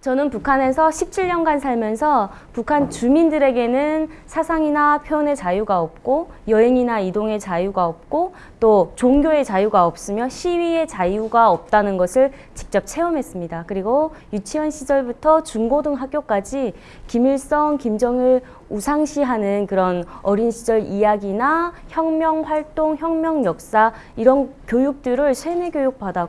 저는 북한에서 17년간 살면서 북한 주민들에게는 사상이나 표현의 자유가 없고 여행이나 이동의 자유가 없고 또 종교의 자유가 없으며 시위의 자유가 없다는 것을 직접 체험했습니다. 그리고 유치원 시절부터 중고등학교까지 김일성, 김정일 우상시하는 그런 어린 시절 이야기나 혁명 활동, 혁명 역사 이런 교육들을 세뇌 교육 받아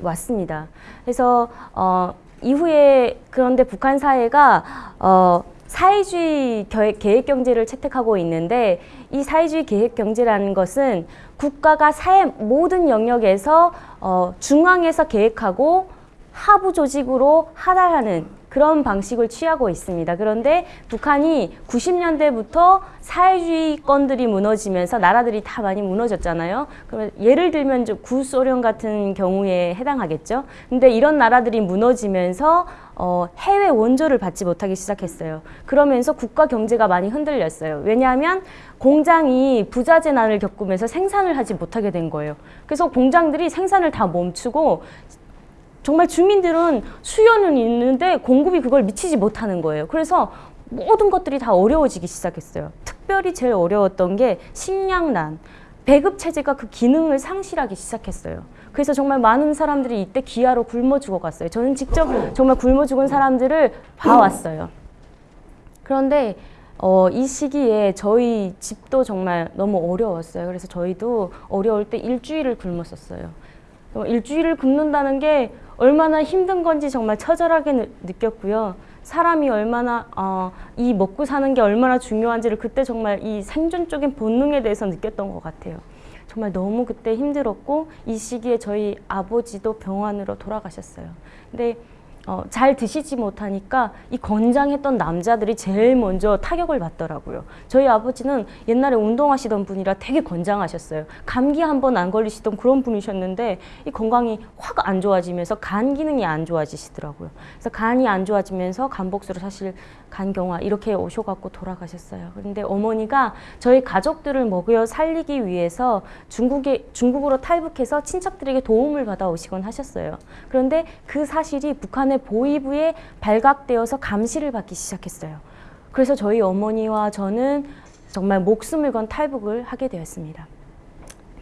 왔습니다. 그래서 어, 이후에 그런데 북한 사회가 어, 사회주의 계획 경제를 채택하고 있는데 이 사회주의 계획 경제라는 것은 국가가 사회 모든 영역에서 어, 중앙에서 계획하고 하부 조직으로 하달하는 그런 방식을 취하고 있습니다. 그런데 북한이 90년대부터 사회주의권들이 무너지면서 나라들이 다 많이 무너졌잖아요. 그러면 예를 들면 구소련 같은 경우에 해당하겠죠. 근데 이런 나라들이 무너지면서 어, 해외 원조를 받지 못하기 시작했어요. 그러면서 국가 경제가 많이 흔들렸어요. 왜냐하면 공장이 부자 재 난을 겪으면서 생산을 하지 못하게 된 거예요. 그래서 공장들이 생산을 다 멈추고 정말 주민들은 수요는 있는데 공급이 그걸 미치지 못하는 거예요. 그래서 모든 것들이 다 어려워지기 시작했어요. 특별히 제일 어려웠던 게 식량난, 배급 체제가 그 기능을 상실하기 시작했어요. 그래서 정말 많은 사람들이 이때 기아로 굶어 죽어갔어요. 저는 직접 정말 굶어 죽은 사람들을 봐왔어요. 그런데 어, 이 시기에 저희 집도 정말 너무 어려웠어요. 그래서 저희도 어려울 때 일주일을 굶었었어요. 일주일을 굶는다는 게 얼마나 힘든 건지 정말 처절하게 느꼈고요. 사람이 얼마나 어, 이 먹고 사는 게 얼마나 중요한지를 그때 정말 이 생존적인 본능에 대해서 느꼈던 것 같아요. 정말 너무 그때 힘들었고 이 시기에 저희 아버지도 병원으로 돌아가셨어요. 근데 어, 잘 드시지 못하니까 이 건장했던 남자들이 제일 먼저 타격을 받더라고요. 저희 아버지는 옛날에 운동하시던 분이라 되게 건장하셨어요. 감기 한 번 안 걸리시던 그런 분이셨는데 이 건강이 확 안 좋아지면서 간 기능이 안 좋아지시더라고요. 그래서 간이 안 좋아지면서 간복수로 사실 간경화 이렇게 오셔갖고 돌아가셨어요. 그런데 어머니가 저희 가족들을 먹여 살리기 위해서 중국에 중국으로 탈북해서 친척들에게 도움을 받아 오시곤 하셨어요. 그런데 그 사실이 북한의 보위부에 발각되어서 감시를 받기 시작했어요. 그래서 저희 어머니와 저는 정말 목숨을 건 탈북을 하게 되었습니다.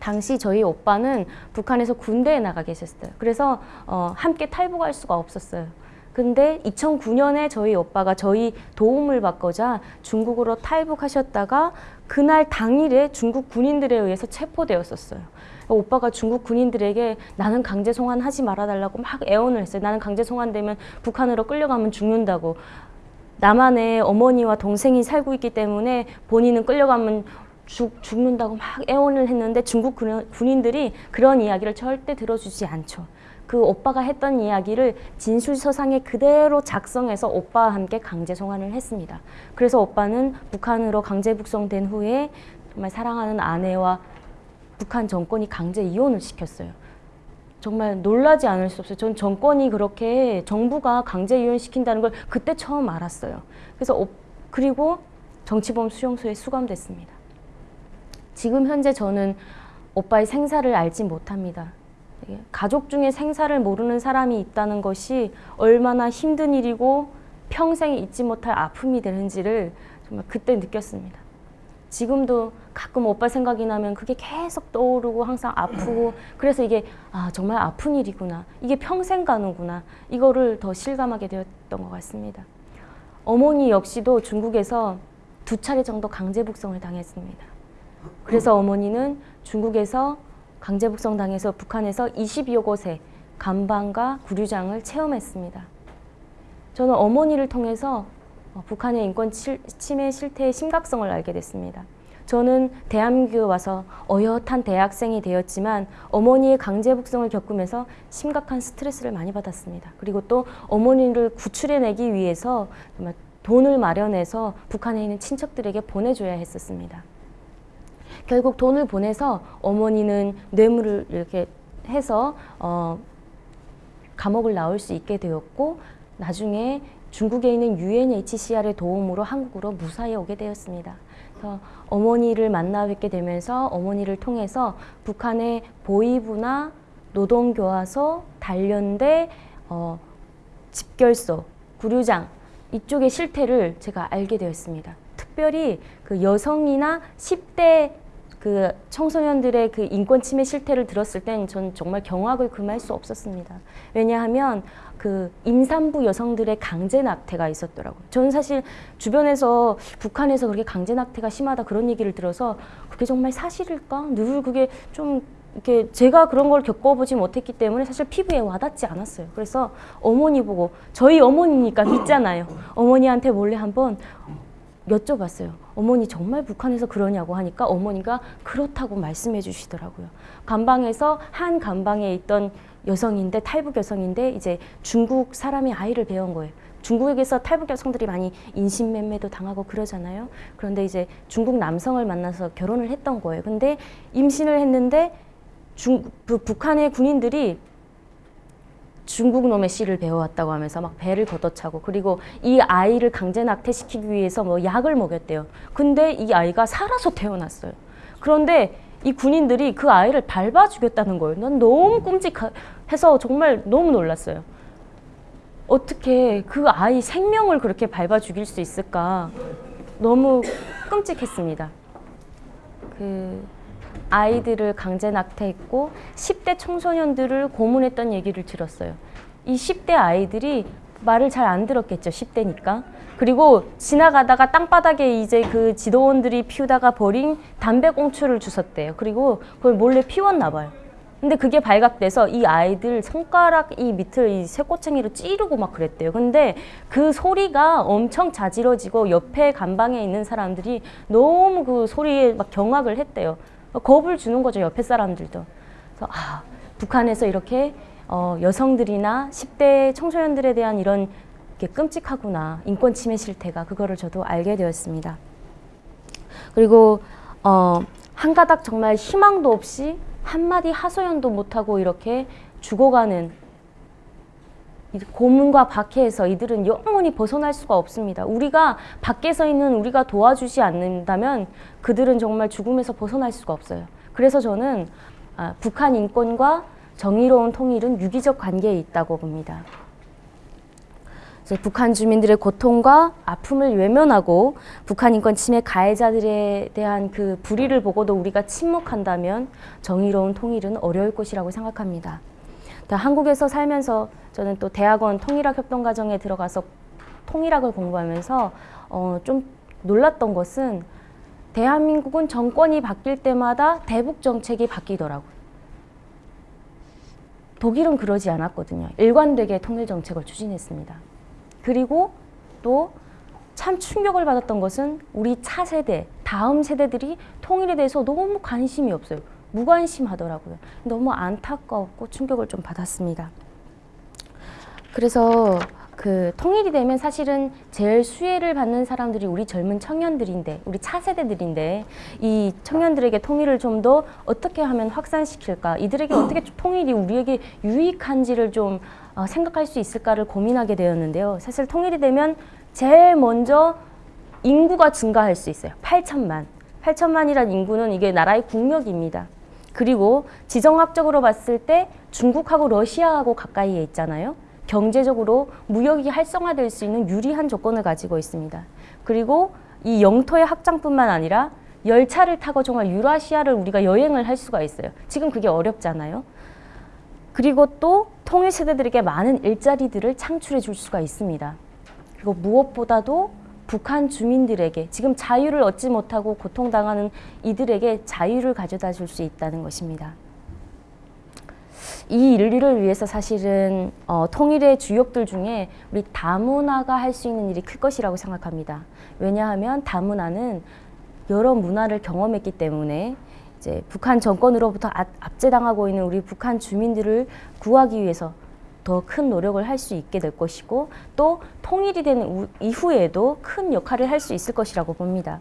당시 저희 오빠는 북한에서 군대에 나가 계셨어요. 그래서 어, 함께 탈북할 수가 없었어요. 근데 2009년에 저희 오빠가 저희 도움을 받고자 중국으로 탈북하셨다가 그날 당일에 중국 군인들에 의해서 체포되었었어요. 오빠가 중국 군인들에게 나는 강제 송환하지 말아달라고 막 애원을 했어요. 나는 강제 송환되면 북한으로 끌려가면 죽는다고. 남한에 어머니와 동생이 살고 있기 때문에 본인은 끌려가면 죽, 죽는다고 막 애원을 했는데 중국 군인들이 그런 이야기를 절대 들어주지 않죠. 그 오빠가 했던 이야기를 진술서상에 그대로 작성해서 오빠와 함께 강제 송환을 했습니다. 그래서 오빠는 북한으로 강제 북송된 후에 정말 사랑하는 아내와 북한 정권이 강제 이혼을 시켰어요. 정말 놀라지 않을 수 없어요. 전 정권이 그렇게 정부가 강제 이혼시킨다는 걸 그때 처음 알았어요. 그래서 그리고 정치범 수용소에 수감됐습니다. 지금 현재 저는 오빠의 생사를 알지 못합니다. 가족 중에 생사를 모르는 사람이 있다는 것이 얼마나 힘든 일이고 평생 잊지 못할 아픔이 되는지를 정말 그때 느꼈습니다. 지금도 가끔 오빠 생각이 나면 그게 계속 떠오르고 항상 아프고 그래서 이게 아 정말 아픈 일이구나 이게 평생 가는구나 이거를 더 실감하게 되었던 것 같습니다. 어머니 역시도 중국에서 두 차례 정도 강제 북송을 당했습니다. 그래서 어머니는 중국에서 강제 북송 당해서 북한에서 22여 곳의 감방과 구류장을 체험했습니다. 저는 어머니를 통해서 어, 북한의 인권 침해 실태의 심각성을 알게 됐습니다. 저는 대한민국에 와서 어엿한 대학생이 되었지만 어머니의 강제 북송을 겪으면서 심각한 스트레스를 많이 받았습니다. 그리고 또 어머니를 구출해내기 위해서 정말 돈을 마련해서 북한에 있는 친척들에게 보내줘야 했었습니다. 결국 돈을 보내서 어머니는 뇌물을 이렇게 해서 어, 감옥을 나올 수 있게 되었고 나중에 중국에 있는 UNHCR의 도움으로 한국으로 무사히 오게 되었습니다. 그래서 어머니를 만나 뵙게 되면서 어머니를 통해서 북한의 보위부나 노동교화소, 단련대, 어, 집결소, 구류장 이쪽의 실태를 제가 알게 되었습니다. 특별히 그 여성이나 10대 그 청소년들의 그 인권 침해 실태를 들었을 땐 전 정말 경악을 금할 수 없었습니다. 왜냐하면 그 임산부 여성들의 강제 낙태가 있었더라고요. 저는 사실 주변에서 북한에서 그렇게 강제 낙태가 심하다 그런 얘기를 들어서 그게 정말 사실일까? 늘 그게 좀 이렇게 제가 그런 걸 겪어보지 못했기 때문에 사실 피부에 와닿지 않았어요. 그래서 어머니 보고 저희 어머니니까 믿잖아요. 어머니한테 몰래 한번 여쭤봤어요. 어머니 정말 북한에서 그러냐고 하니까 어머니가 그렇다고 말씀해 주시더라고요. 감방에서 한 감방에 있던 여성인데 탈북 여성인데 이제 중국 사람이 아이를 배운 거예요. 중국에서 탈북 여성들이 많이 인신매매도 당하고 그러잖아요. 그런데 이제 중국 남성을 만나서 결혼을 했던 거예요. 근데 임신을 했는데 중, 그 북한의 군인들이 중국 놈의 씨를 배워왔다고 하면서 막 배를 걷어차고 그리고 이 아이를 강제 낙태시키기 위해서 뭐 약을 먹였대요. 근데 이 아이가 살아서 태어났어요. 그런데 이 군인들이 그 아이를 밟아 죽였다는 거예요. 난 너무 끔찍해서 정말 너무 놀랐어요. 어떻게 그 아이 생명을 그렇게 밟아 죽일 수 있을까? 너무 끔찍했습니다. 그 아이들을 강제 낙태했고 10대 청소년들을 고문했던 얘기를 들었어요. 이 10대 아이들이 말을 잘 안 들었겠죠. 10대니까. 그리고 지나가다가 땅바닥에 이제 그 지도원들이 피우다가 버린 담배꽁초를 주웠대요. 그리고 그걸 몰래 피웠나 봐요. 근데 그게 발각돼서 이 아이들 손가락 이 밑을 이 쇠꼬챙이로 찌르고 막 그랬대요. 근데 그 소리가 엄청 자지러지고 옆에 간방에 있는 사람들이 너무 그 소리에 막 경악을 했대요. 겁을 주는 거죠 옆에 사람들도. 그래서 아 북한에서 이렇게 어, 여성들이나 10대 청소년들에 대한 이런 게 끔찍하구나 인권 침해 실태가 그거를 저도 알게 되었습니다. 그리고 어, 한 가닥 정말 희망도 없이 한마디 하소연도 못하고 이렇게 죽어가는 고문과 박해에서 이들은 영원히 벗어날 수가 없습니다. 우리가 밖에서 있는 우리가 도와주지 않는다면 그들은 정말 죽음에서 벗어날 수가 없어요. 그래서 저는 아, 북한 인권과 정의로운 통일은 유기적 관계에 있다고 봅니다. 북한 주민들의 고통과 아픔을 외면하고 북한 인권 침해 가해자들에 대한 그 불의를 보고도 우리가 침묵한다면 정의로운 통일은 어려울 것이라고 생각합니다. 한국에서 살면서 저는 또 대학원 통일학 협동과정에 들어가서 통일학을 공부하면서 어, 좀 놀랐던 것은 대한민국은 정권이 바뀔 때마다 대북 정책이 바뀌더라고요. 독일은 그러지 않았거든요. 일관되게 통일 정책을 추진했습니다. 그리고 또 참 충격을 받았던 것은 우리 차세대, 다음 세대들이 통일에 대해서 너무 관심이 없어요. 무관심하더라고요. 너무 안타까웠고 충격을 좀 받았습니다. 그래서 그 통일이 되면 사실은 제일 수혜를 받는 사람들이 우리 젊은 청년들인데 우리 차세대들인데 이 청년들에게 통일을 좀 더 어떻게 하면 확산시킬까? 이들에게 어떻게 통일이 우리에게 유익한지를 좀 어, 생각할 수 있을까를 고민하게 되었는데요. 사실 통일이 되면 제일 먼저 인구가 증가할 수 있어요. 8천만. 8천만이란 인구는 이게 나라의 국력입니다 그리고 지정학적으로 봤을 때 중국하고 러시아하고 가까이에 있잖아요. 경제적으로 무역이 활성화될 수 있는 유리한 조건을 가지고 있습니다. 그리고 이 영토의 확장뿐만 아니라 열차를 타고 정말 유라시아를 우리가 여행을 할 수가 있어요. 지금 그게 어렵잖아요. 그리고 또 통일 세대들에게 많은 일자리들을 창출해 줄 수가 있습니다. 그리고 무엇보다도 북한 주민들에게 지금 자유를 얻지 못하고 고통당하는 이들에게 자유를 가져다 줄 수 있다는 것입니다. 이 인류를 위해서 사실은 어, 통일의 주역들 중에 우리 다문화가 할 수 있는 일이 클 것이라고 생각합니다. 왜냐하면 다문화는 여러 문화를 경험했기 때문에 이제 북한 정권으로부터 압제당하고 있는 우리 북한 주민들을 구하기 위해서 더 큰 노력을 할 수 있게 될 것이고 또 통일이 된 이후에도 큰 역할을 할 수 있을 것이라고 봅니다.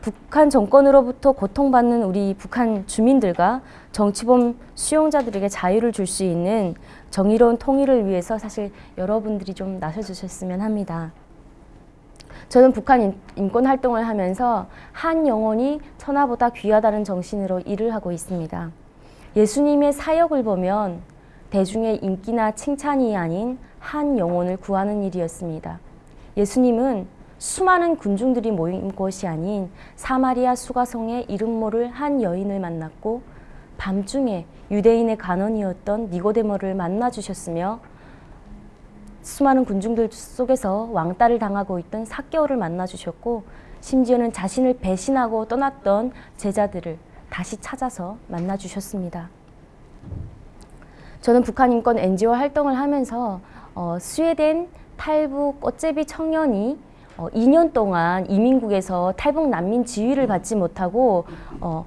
북한 정권으로부터 고통받는 우리 북한 주민들과 정치범 수용자들에게 자유를 줄 수 있는 정의로운 통일을 위해서 사실 여러분들이 좀 나서주셨으면 합니다. 저는 북한 인권 활동을 하면서 한 영혼이 천하보다 귀하다는 정신으로 일을 하고 있습니다. 예수님의 사역을 보면 대중의 인기나 칭찬이 아닌 한 영혼을 구하는 일이었습니다. 예수님은 수많은 군중들이 모인 곳이 아닌 사마리아 수가성의 이름 모를 한 여인을 만났고 밤중에 유대인의 간원이었던 니고데모를 만나 주셨으며 수많은 군중들 속에서 왕따를 당하고 있던 사개오를 만나 주셨고 심지어는 자신을 배신하고 떠났던 제자들을 다시 찾아서 만나 주셨습니다. 저는 북한 인권 NGO 활동을 하면서 어, 스웨덴 탈북 꽃제비 청년이 어, 2년 동안 이민국에서 탈북 난민 지위를 받지 못하고 어,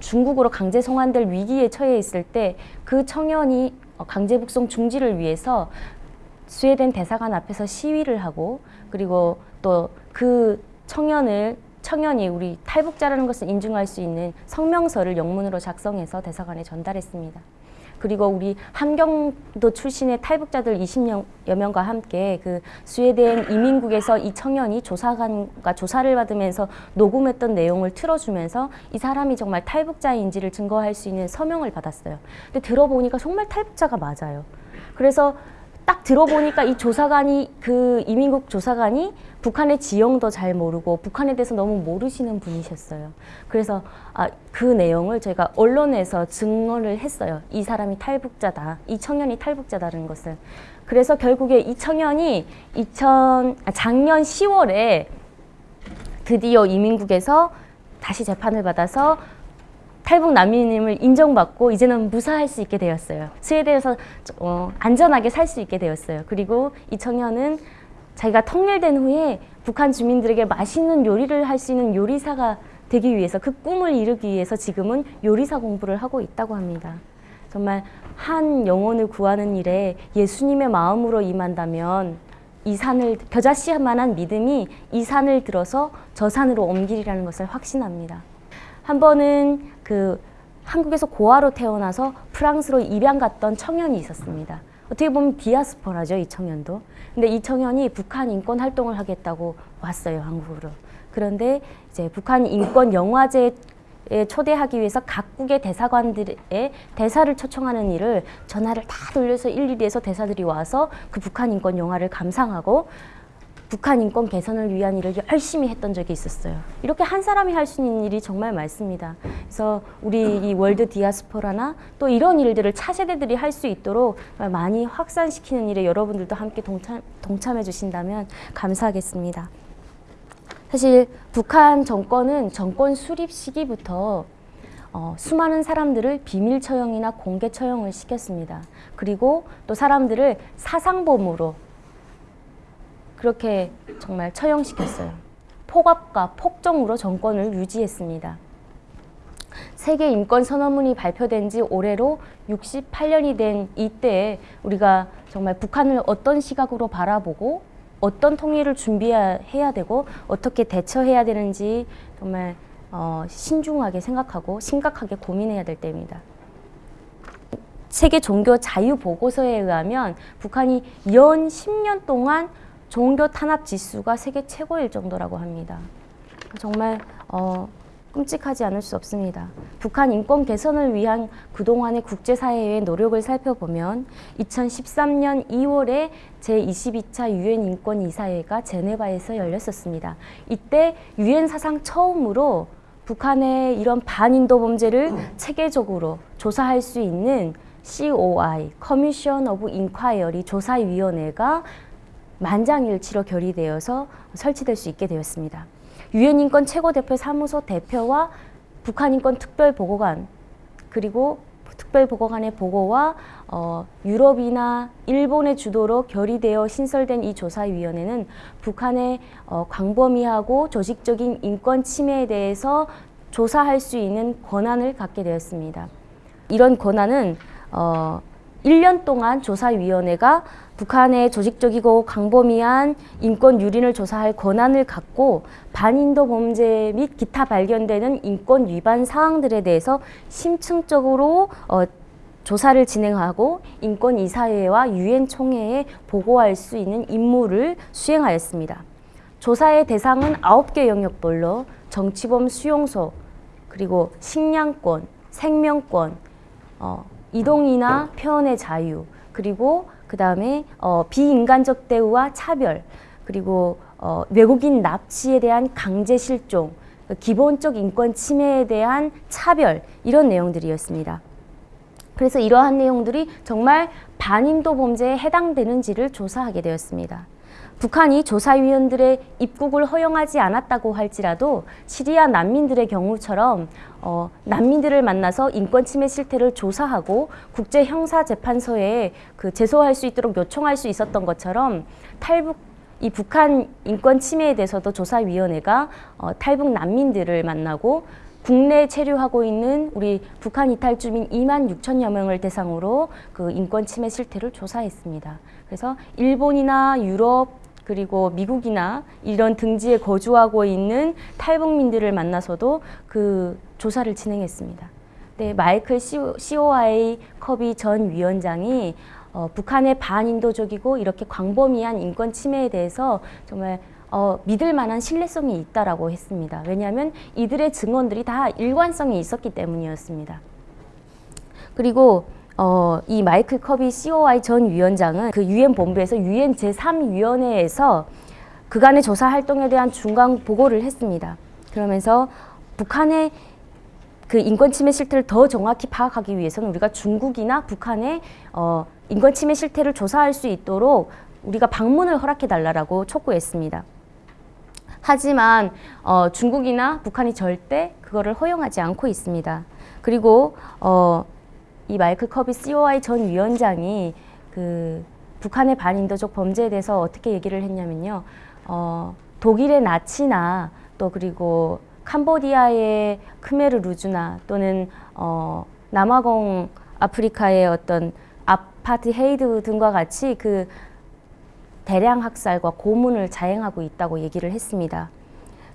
중국으로 강제 송환될 위기에 처해 있을 때 그 청년이 어, 강제 북송 중지를 위해서 스웨덴 대사관 앞에서 시위를 하고 그리고 또 그 청년을 청년이 우리 탈북자라는 것을 인증할 수 있는 성명서를 영문으로 작성해서 대사관에 전달했습니다. 그리고 우리 함경도 출신의 탈북자들 20여 명과 함께 그 스웨덴 이민국에서 이 청년이 조사관과 조사를 받으면서 녹음했던 내용을 틀어주면서 이 사람이 정말 탈북자인지를 증거할 수 있는 서명을 받았어요. 근데 들어보니까 정말 탈북자가 맞아요. 그래서 딱 들어보니까 이 조사관이 그 이민국 조사관이 북한의 지형도 잘 모르고 북한에 대해서 너무 모르시는 분이셨어요. 그래서 아, 그 내용을 저희가 언론에서 증언을 했어요. 이 사람이 탈북자다. 이 청년이 탈북자다는 것을. 그래서 결국에 이 청년이 2000, 아, 작년 10월에 드디어 이민국에서 다시 재판을 받아서 탈북 난민임을 인정받고 이제는 무사할 수 있게 되었어요. 스웨덴에서 어, 안전하게 살 수 있게 되었어요. 그리고 이 청년은 자기가 통일된 후에 북한 주민들에게 맛있는 요리를 할 수 있는 요리사가 되기 위해서 그 꿈을 이루기 위해서 지금은 요리사 공부를 하고 있다고 합니다. 정말 한 영혼을 구하는 일에 예수님의 마음으로 임한다면 이 산을 겨자씨만한 믿음이 이 산을 들어서 저 산으로 옮기리라는 것을 확신합니다. 한 번은 그 한국에서 고아로 태어나서 프랑스로 입양 갔던 청년이 있었습니다. 어떻게 보면 디아스포라죠, 이 청년도. 근데 이 청년이 북한 인권 활동을 하겠다고 왔어요, 한국으로. 그런데 이제 북한 인권 영화제에 초대하기 위해서 각국의 대사관들의 대사를 초청하는 일을 전화를 다 돌려서 일일이 해서 대사들이 와서 그 북한 인권 영화를 감상하고 북한 인권 개선을 위한 일을 열심히 했던 적이 있었어요. 이렇게 한 사람이 할 수 있는 일이 정말 많습니다. 그래서 우리 이 월드 디아스포라나 또 이런 일들을 차세대들이 할 수 있도록 많이 확산시키는 일에 여러분들도 함께 동참, 동참해 주신다면 감사하겠습니다. 사실 북한 정권은 정권 수립 시기부터 어, 수많은 사람들을 비밀 처형이나 공개 처형을 시켰습니다. 그리고 또 사람들을 사상범으로 그렇게 정말 처형시켰어요. 폭압과 폭정으로 정권을 유지했습니다. 세계 인권 선언문이 발표된 지 올해로 68년이 된 이때에 우리가 정말 북한을 어떤 시각으로 바라보고 어떤 통일을 준비해야 되고 어떻게 대처해야 되는지 정말 어, 신중하게 생각하고 심각하게 고민해야 될 때입니다. 세계 종교 자유 보고서에 의하면 북한이 연 10년 동안 종교 탄압 지수가 세계 최고일 정도라고 합니다. 정말 어, 끔찍하지 않을 수 없습니다. 북한 인권 개선을 위한 그동안의 국제사회의 노력을 살펴보면 2013년 2월에 제22차 유엔 인권 이사회가 제네바에서 열렸었습니다. 이때 유엔 사상 처음으로 북한의 이런 반인도 범죄를 체계적으로 조사할 수 있는 COI, Commission of Inquiry 조사위원회가 만장일치로 결의되어서 설치될 수 있게 되었습니다. 유엔 인권 최고대표 사무소 대표와 북한 인권 특별보고관 그리고 특별보고관의 보고와 어, 유럽이나 일본의 주도로 결의되어 신설된 이 조사위원회는 북한의 어, 광범위하고 조직적인 인권 침해에 대해서 조사할 수 있는 권한을 갖게 되었습니다. 이런 권한은 어, 1년 동안 조사위원회가 북한의 조직적이고 강범위한 인권 유린을 조사할 권한을 갖고 반인도 범죄 및 기타 발견되는 인권 위반 사항들에 대해서 심층적으로 어, 조사를 진행하고 인권이사회와 유엔 총회에 보고할 수 있는 임무를 수행하였습니다. 조사의 대상은 9개 영역별로 정치범 수용소, 그리고 식량권, 생명권, 어, 이동이나 표현의 자유, 그리고 그 다음에 어, 비인간적 대우와 차별, 그리고 어, 외국인 납치에 대한 강제 실종, 그 기본적 인권 침해에 대한 차별 이런 내용들이었습니다. 그래서 이러한 내용들이 정말 반인도 범죄에 해당되는지를 조사하게 되었습니다. 북한이 조사위원들의 입국을 허용하지 않았다고 할지라도 시리아 난민들의 경우처럼 어, 난민들을 만나서 인권 침해 실태를 조사하고 국제 형사 재판소에 그 제소할 수 있도록 요청할 수 있었던 것처럼 탈북 이 북한 인권 침해에 대해서도 조사위원회가 어, 탈북 난민들을 만나고 국내에 체류하고 있는 우리 북한 이탈 주민 2만 6천여 명을 대상으로 그 인권 침해 실태를 조사했습니다. 그래서 일본이나 유럽 그리고 미국이나 이런 등지에 거주하고 있는 탈북민들을 만나서도 그 조사를 진행했습니다. 네, 마이클 COI 커비 전 위원장이 어, 북한의 반인도적이고 이렇게 광범위한 인권 침해에 대해서 정말 어, 믿을 만한 신뢰성이 있다라고 했습니다. 왜냐하면 이들의 증언들이 다 일관성이 있었기 때문이었습니다. 그리고 어, 이 마이클 커비 COI 전 위원장은 그 유엔 본부에서 유엔 제3위원회에서 그간의 조사 활동에 대한 중간 보고를 했습니다. 그러면서 북한의 그 인권 침해 실태를 더 정확히 파악하기 위해서는 우리가 중국이나 북한의 어, 인권 침해 실태를 조사할 수 있도록 우리가 방문을 허락해 달라고 촉구했습니다. 하지만 어, 중국이나 북한이 절대 그거를 허용하지 않고 있습니다. 그리고 어, 이 마이클 커비 COI 전 위원장이 그 북한의 반인도적 범죄에 대해서 어떻게 얘기를 했냐면요. 어, 독일의 나치나 또 그리고 캄보디아의 크메르 루즈나 또는 어, 남아공 아프리카의 어떤 아파트 헤이드 등과 같이 그 대량 학살과 고문을 자행하고 있다고 얘기를 했습니다.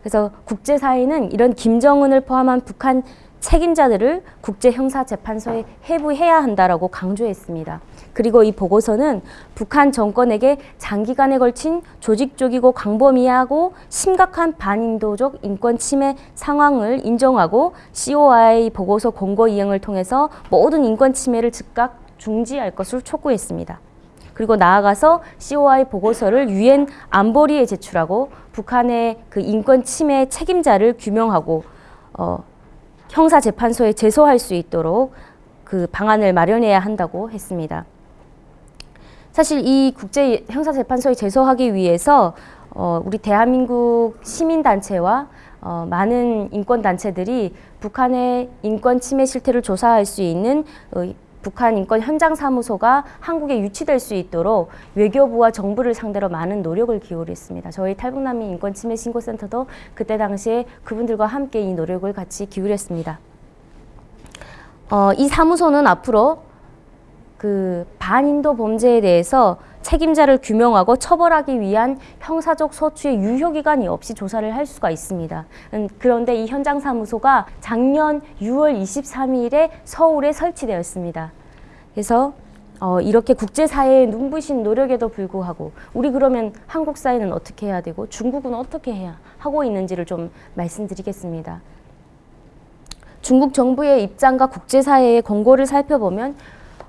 그래서 국제사회는 이런 김정은을 포함한 북한 책임자들을 국제형사재판소에 회부해야 한다라고 강조했습니다. 그리고 이 보고서는 북한 정권에게 장기간에 걸친 조직적이고 광범위하고 심각한 반인도적 인권 침해 상황을 인정하고 COI 보고서 공고 이행을 통해서 모든 인권 침해를 즉각 중지할 것을 촉구했습니다. 그리고 나아가서 COI 보고서를 유엔 안보리에 제출하고 북한의 그 인권 침해 책임자를 규명하고 어, 형사재판소에 제소할 수 있도록 그 방안을 마련해야 한다고 했습니다. 사실 이 국제 형사재판소에 제소하기 위해서 어, 우리 대한민국 시민단체와 어, 많은 인권단체들이 북한의 인권 침해 실태를 조사할 수 있는 어, 북한 인권 현장 사무소가 한국에 유치될 수 있도록 외교부와 정부를 상대로 많은 노력을 기울였습니다. 저희 탈북난민 인권 침해 신고센터도 그때 당시에 그분들과 함께 이 노력을 같이 기울였습니다. 어, 이 사무소는 앞으로 그 반인도 범죄에 대해서 책임자를 규명하고 처벌하기 위한 형사적 소추의 유효기간이 없이 조사를 할 수가 있습니다. 음, 그런데 이 현장 사무소가 작년 6월 23일에 서울에 설치되었습니다. 그래서 어, 이렇게 국제사회의 눈부신 노력에도 불구하고 우리 그러면 한국 사회는 어떻게 해야 되고 중국은 어떻게 해야 하고 있는지를 좀 말씀드리겠습니다. 중국 정부의 입장과 국제사회의 권고를 살펴보면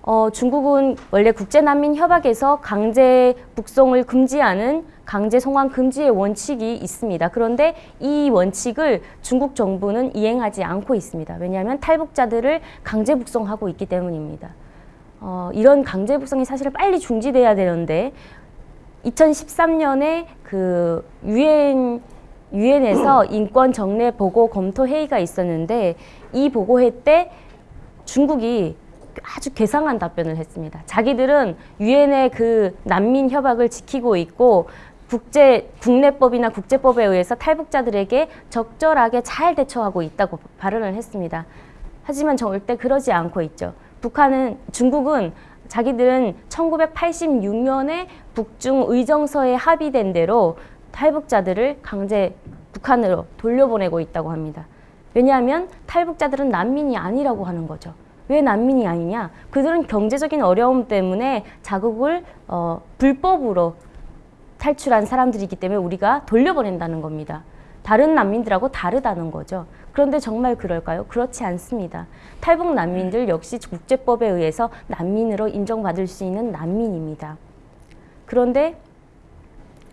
어, 중국은 원래 국제난민협약에서 강제 북송을 금지하는 강제 송환 금지의 원칙이 있습니다. 그런데 이 원칙을 중국 정부는 이행하지 않고 있습니다. 왜냐하면 탈북자들을 강제 북송하고 있기 때문입니다. 어, 이런 강제 북송이 사실은 빨리 중지돼야 되는데 2013년에 그 유엔 유엔에서 인권 정례 보고 검토 회의가 있었는데 이 보고회 때 중국이 아주 괴상한 답변을 했습니다. 자기들은 유엔의 그 난민 협약을 지키고 있고 국제 국내법이나 국제법에 의해서 탈북자들에게 적절하게 잘 대처하고 있다고 발언을 했습니다. 하지만 절대 그러지 않고 있죠. 북한은 중국은 자기들은 1986년에 북중 의정서에 합의된 대로 탈북자들을 강제 북한으로 돌려보내고 있다고 합니다. 왜냐하면 탈북자들은 난민이 아니라고 하는 거죠. 왜 난민이 아니냐? 그들은 경제적인 어려움 때문에 자국을 어, 불법으로 탈출한 사람들이기 때문에 우리가 돌려보낸다는 겁니다. 다른 난민들하고 다르다는 거죠. 그런데 정말 그럴까요? 그렇지 않습니다. 탈북 난민들 역시 국제법에 의해서 난민으로 인정받을 수 있는 난민입니다. 그런데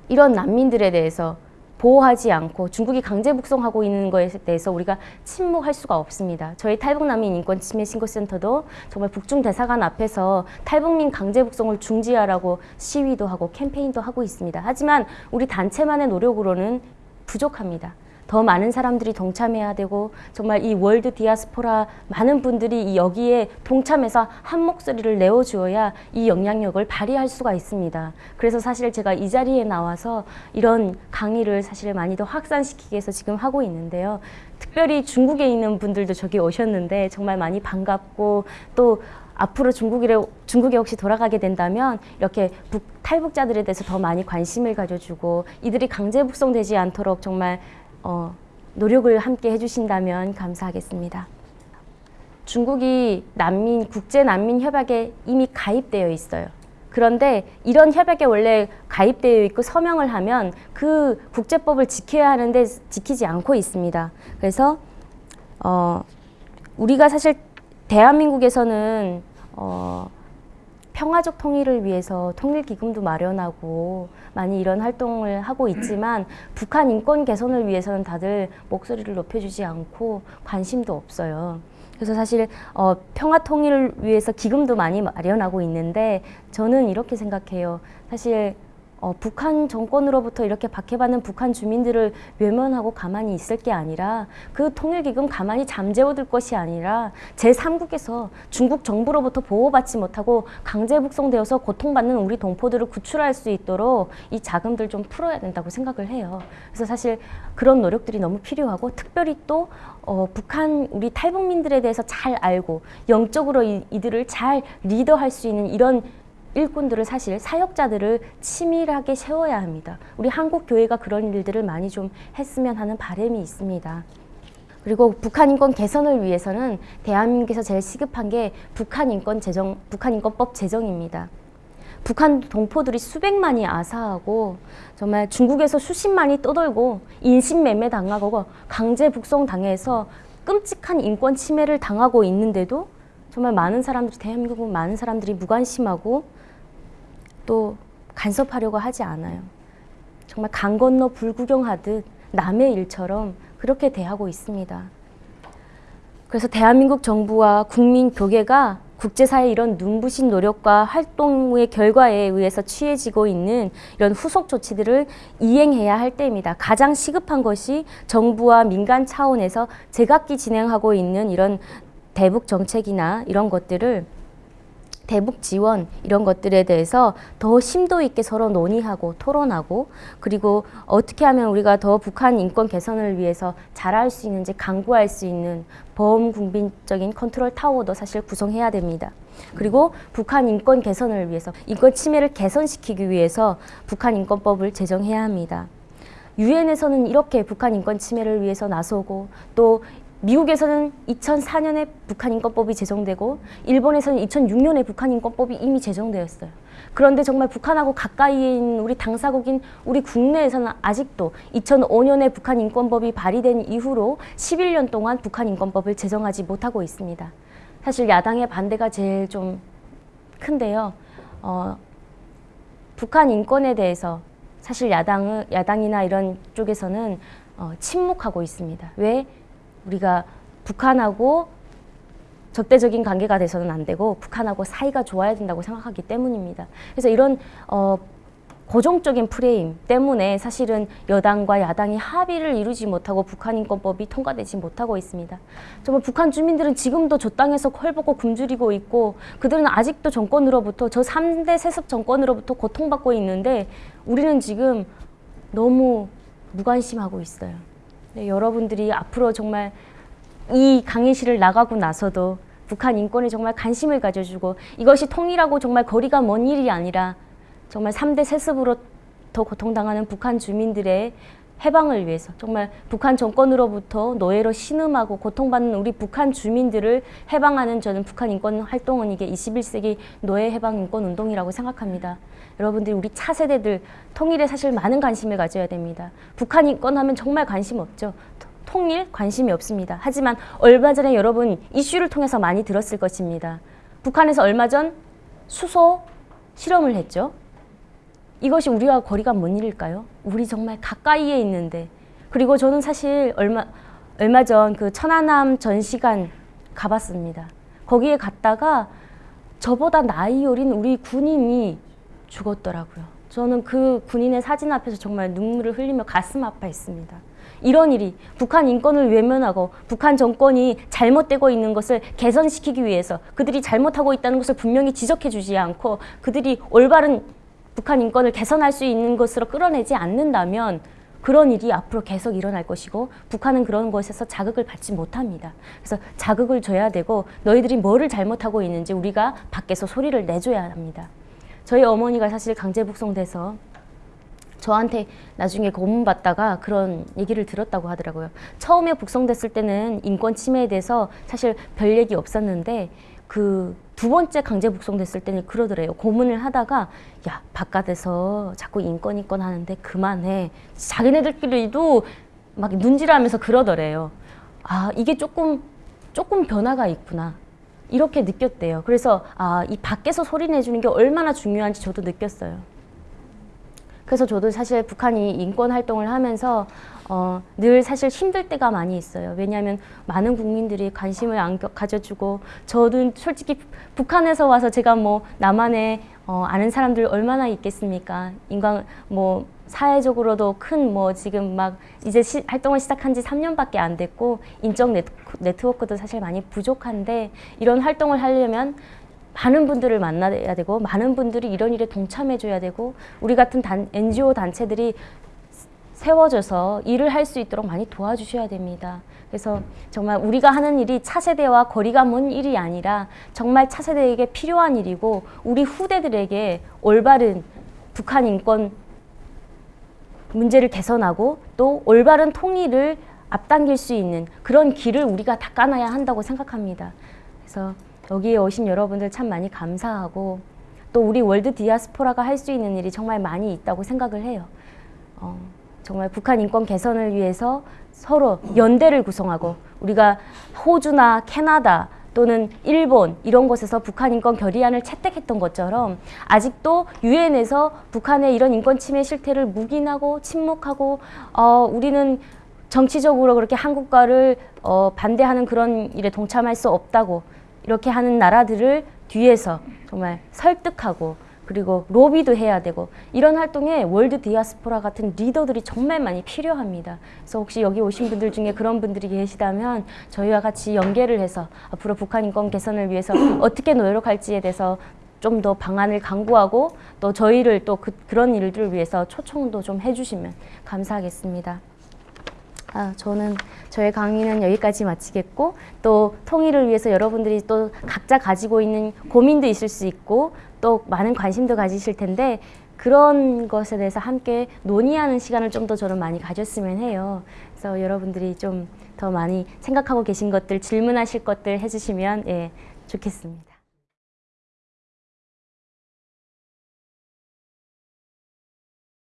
이런 난민들에 대해서 보호하지 않고 중국이 강제 북송하고 있는 것에 대해서 우리가 침묵할 수가 없습니다. 저희 탈북난민 인권 침해 신고센터도 정말 북중 대사관 앞에서 탈북민 강제 북송을 중지하라고 시위도 하고 캠페인도 하고 있습니다. 하지만 우리 단체만의 노력으로는 부족합니다. 더 많은 사람들이 동참해야 되고 정말 이 월드 디아스포라 많은 분들이 여기에 동참해서 한 목소리를 내어주어야 이 영향력을 발휘할 수가 있습니다. 그래서 사실 제가 이 자리에 나와서 이런 강의를 사실 많이 더 확산시키기 위해서 지금 하고 있는데요. 특별히 중국에 있는 분들도 저기 오셨는데 정말 많이 반갑고 또 앞으로 중국에, 중국에 혹시 돌아가게 된다면 이렇게 북, 탈북자들에 대해서 더 많이 관심을 가져주고 이들이 강제 북송되지 않도록 정말 어, 노력을 함께 해주신다면 감사하겠습니다. 중국이 난민 국제 난민 협약에 이미 가입되어 있어요. 그런데 이런 협약에 원래 가입되어 있고 서명을 하면 그 국제법을 지켜야 하는데 지키지 않고 있습니다. 그래서 어, 우리가 사실 대한민국에서는 어, 평화적 통일을 위해서 통일기금도 마련하고 많이 이런 활동을 하고 있지만 북한 인권 개선을 위해서는 다들 목소리를 높여주지 않고 관심도 없어요. 그래서 사실 어, 평화 통일을 위해서 기금도 많이 마련하고 있는데 저는 이렇게 생각해요. 사실 어, 북한 정권으로부터 이렇게 박해받는 북한 주민들을 외면하고 가만히 있을 게 아니라 그 통일기금 가만히 잠재워둘 것이 아니라 제3국에서 중국 정부로부터 보호받지 못하고 강제 북송되어서 고통받는 우리 동포들을 구출할 수 있도록 이 자금들 좀 풀어야 된다고 생각을 해요. 그래서 사실 그런 노력들이 너무 필요하고 특별히 또 어, 북한 우리 탈북민들에 대해서 잘 알고 영적으로 이, 이들을 잘 리더할 수 있는 이런 일꾼들을 사실 사역자들을 치밀하게 세워야 합니다. 우리 한국 교회가 그런 일들을 많이 좀 했으면 하는 바람이 있습니다. 그리고 북한 인권 개선을 위해서는 대한민국에서 제일 시급한 게 북한 인권 제정, 북한 인권법 제정입니다. 북한 동포들이 수백만이 아사하고 정말 중국에서 수십만이 떠돌고 인신매매 당하고 강제 북송 당해서 끔찍한 인권 침해를 당하고 있는데도 정말 많은 사람들이 대한민국은 많은 사람들이 무관심하고 또 간섭하려고 하지 않아요. 정말 강 건너 불구경하듯 남의 일처럼 그렇게 대하고 있습니다. 그래서 대한민국 정부와 국민 교계가 국제사회 이런 눈부신 노력과 활동의 결과에 의해서 취해지고 있는 이런 후속 조치들을 이행해야 할 때입니다. 가장 시급한 것이 정부와 민간 차원에서 제각기 진행하고 있는 이런 대북 정책이나 이런 것들을 대북 지원 이런 것들에 대해서 더 심도 있게 서로 논의하고 토론하고 그리고 어떻게 하면 우리가 더 북한 인권 개선을 위해서 잘할 수 있는지 강구할 수 있는 범국민적인 컨트롤 타워도 사실 구성해야 됩니다. 그리고 북한 인권 개선을 위해서 인권 침해를 개선시키기 위해서 북한 인권법을 제정해야 합니다. 유엔에서는 이렇게 북한 인권 침해를 위해서 나서고 또 미국에서는 2004년에 북한인권법이 제정되고 일본에서는 2006년에 북한인권법이 이미 제정되었어요. 그런데 정말 북한하고 가까이에 있는 우리 당사국인 우리 국내에서는 아직도 2005년에 북한인권법이 발의된 이후로 11년 동안 북한인권법을 제정하지 못하고 있습니다. 사실 야당의 반대가 제일 좀 큰데요. 어, 북한 인권에 대해서 사실 야당은 야당이나 이런 쪽에서는 어, 침묵하고 있습니다. 왜? 우리가 북한하고 적대적인 관계가 돼서는 안 되고 북한하고 사이가 좋아야 된다고 생각하기 때문입니다. 그래서 이런 어, 고정적인 프레임 때문에 사실은 여당과 야당이 합의를 이루지 못하고 북한인권법이 통과되지 못하고 있습니다. 정말 북한 주민들은 지금도 저 땅에서 헐벗고 굶주리고 있고 그들은 아직도 정권으로부터 저 3대 세습 정권으로부터 고통받고 있는데 우리는 지금 너무 무관심하고 있어요. 네, 여러분들이 앞으로 정말 이 강의실을 나가고 나서도 북한 인권에 정말 관심을 가져주고 이것이 통일하고 정말 거리가 먼 일이 아니라 정말 3대 세습으로 더 고통당하는 북한 주민들의 해방을 위해서 정말 북한 정권으로부터 노예로 신음하고 고통받는 우리 북한 주민들을 해방하는 저는 북한 인권 활동은 이게 21세기 노예 해방 인권 운동이라고 생각합니다. 여러분들이 우리 차세대들 통일에 사실 많은 관심을 가져야 됩니다. 북한 인권 하면 정말 관심 없죠. 통일 관심이 없습니다. 하지만 얼마 전에 여러분 이슈를 통해서 많이 들었을 것입니다. 북한에서 얼마 전 수소 실험을 했죠. 이것이 우리와 거리가 먼 일일까요? 우리 정말 가까이에 있는데 그리고 저는 사실 얼마 얼마 전 그 천안함 전시관 가봤습니다. 거기에 갔다가 저보다 나이 어린 우리 군인이 죽었더라고요. 저는 그 군인의 사진 앞에서 정말 눈물을 흘리며 가슴 아파했습니다. 이런 일이 북한 인권을 외면하고 북한 정권이 잘못되고 있는 것을 개선시키기 위해서 그들이 잘못하고 있다는 것을 분명히 지적해 주지 않고 그들이 올바른 북한 인권을 개선할 수 있는 것으로 끌어내지 않는다면 그런 일이 앞으로 계속 일어날 것이고 북한은 그런 것에서 자극을 받지 못합니다. 그래서 자극을 줘야 되고 너희들이 뭐를 잘못하고 있는지 우리가 밖에서 소리를 내줘야 합니다. 저희 어머니가 사실 강제 북송돼서 저한테 나중에 고문받다가 그런 얘기를 들었다고 하더라고요. 처음에 북송됐을 때는 인권 침해에 대해서 사실 별 얘기 없었는데 그 두 번째 강제 북송됐을 때는 그러더래요. 고문을 하다가 야 바깥에서 자꾸 인권 인권 하는데 그만해. 자기네들끼리도 막 눈질하면서 그러더래요. 아 이게 조금 조금 변화가 있구나. 이렇게 느꼈대요. 그래서 아 이 밖에서 소리 내주는 게 얼마나 중요한지 저도 느꼈어요. 그래서 저도 사실 북한이 인권 활동을 하면서 어, 늘 사실 힘들 때가 많이 있어요. 왜냐하면 많은 국민들이 관심을 안 겨- 가져주고 저도 솔직히 북한에서 와서 제가 뭐 나만의 어, 아는 사람들 얼마나 있겠습니까? 인간 뭐 사회적으로도 큰 뭐 지금 막 이제 시, 활동을 시작한 지 3년밖에 안 됐고 인적 네트, 네트워크도 사실 많이 부족한데 이런 활동을 하려면 많은 분들을 만나야 되고 많은 분들이 이런 일에 동참해줘야 되고 우리 같은 단, NGO 단체들이 세워져서 일을 할 수 있도록 많이 도와주셔야 됩니다. 그래서 정말 우리가 하는 일이 차세대와 거리가 먼 일이 아니라 정말 차세대에게 필요한 일이고 우리 후대들에게 올바른 북한 인권 문제를 개선하고 또 올바른 통일을 앞당길 수 있는 그런 길을 우리가 닦아놔야 한다고 생각합니다. 그래서 여기에 오신 여러분들 참 많이 감사하고 또 우리 월드 디아스포라가 할 수 있는 일이 정말 많이 있다고 생각을 해요. 어, 정말 북한 인권 개선을 위해서 서로 연대를 구성하고 우리가 호주나 캐나다 또는 일본 이런 곳에서 북한 인권 결의안을 채택했던 것처럼 아직도 유엔에서 북한의 이런 인권 침해 실태를 묵인하고 침묵하고 어, 우리는 정치적으로 그렇게 한국과를 어, 반대하는 그런 일에 동참할 수 없다고 이렇게 하는 나라들을 뒤에서 정말 설득하고 그리고 로비도 해야 되고 이런 활동에 월드 디아스포라 같은 리더들이 정말 많이 필요합니다. 그래서 혹시 여기 오신 분들 중에 그런 분들이 계시다면 저희와 같이 연계를 해서 앞으로 북한 인권 개선을 위해서 어떻게 노력할지에 대해서 좀 더 방안을 강구하고 또 저희를 또 그, 그런 일들을 위해서 초청도 좀 해주시면 감사하겠습니다. 아, 저는 저의 강의는 여기까지 마치겠고 또 통일을 위해서 여러분들이 또 각자 가지고 있는 고민도 있을 수 있고 또 많은 관심도 가지실 텐데 그런 것에 대해서 함께 논의하는 시간을 좀 더 저는 많이 가졌으면 해요. 그래서 여러분들이 좀 더 많이 생각하고 계신 것들 질문하실 것들 해주시면 예, 좋겠습니다.